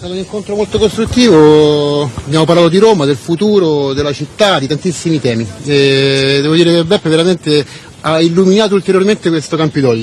È stato un incontro molto costruttivo, abbiamo parlato di Roma, del futuro, della città, di tantissimi temi. E devo dire che Beppe veramente ha illuminato ulteriormente questo Campidoglio.